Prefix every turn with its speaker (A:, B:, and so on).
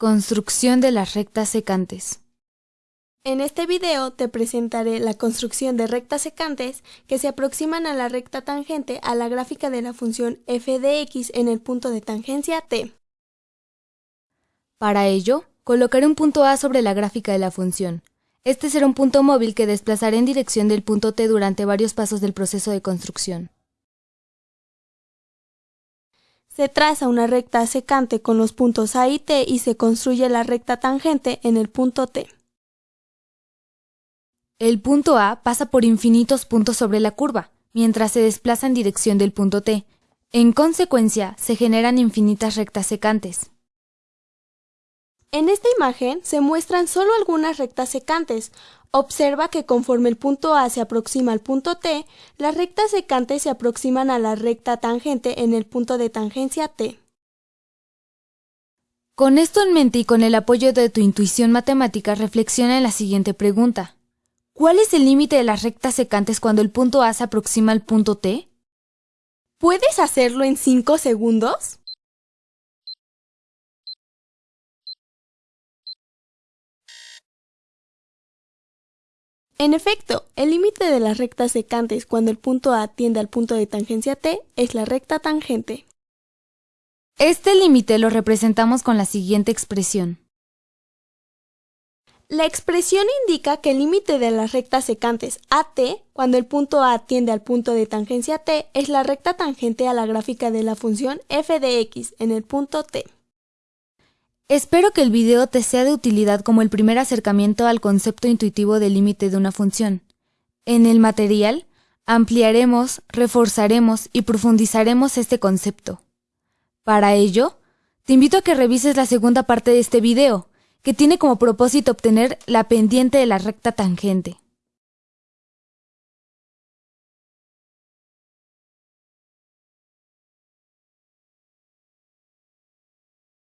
A: Construcción de las rectas secantes.
B: En este video te presentaré la construcción de rectas secantes que se aproximan a la recta tangente a la gráfica de la función f de x en el punto de tangencia t.
A: Para ello, colocaré un punto A sobre la gráfica de la función. Este será un punto móvil que desplazaré en dirección del punto T durante varios pasos del proceso de construcción.
B: Se traza una recta secante con los puntos A y T y se construye la recta tangente en el punto T.
A: El punto A pasa por infinitos puntos sobre la curva, mientras se desplaza en dirección del punto T. En consecuencia, se generan infinitas rectas secantes.
B: En esta imagen se muestran solo algunas rectas secantes. Observa que conforme el punto A se aproxima al punto T, las rectas secantes se aproximan a la recta tangente en el punto de tangencia T.
A: Con esto en mente y con el apoyo de tu intuición matemática, reflexiona en la siguiente pregunta. ¿Cuál es el límite de las rectas secantes cuando el punto A se aproxima al punto T?
B: ¿Puedes hacerlo en 5 segundos? En efecto, el límite de las rectas secantes cuando el punto A tiende al punto de tangencia T es la recta tangente.
A: Este límite lo representamos con la siguiente expresión.
B: La expresión indica que el límite de las rectas secantes AT, cuando el punto A tiende al punto de tangencia T, es la recta tangente a la gráfica de la función f de x en el punto T.
A: Espero que el video te sea de utilidad como el primer acercamiento al concepto intuitivo del límite de una función. En el material, ampliaremos, reforzaremos y profundizaremos este concepto. Para ello, te invito a que revises la segunda parte de este video, que tiene como propósito obtener la pendiente de la recta tangente.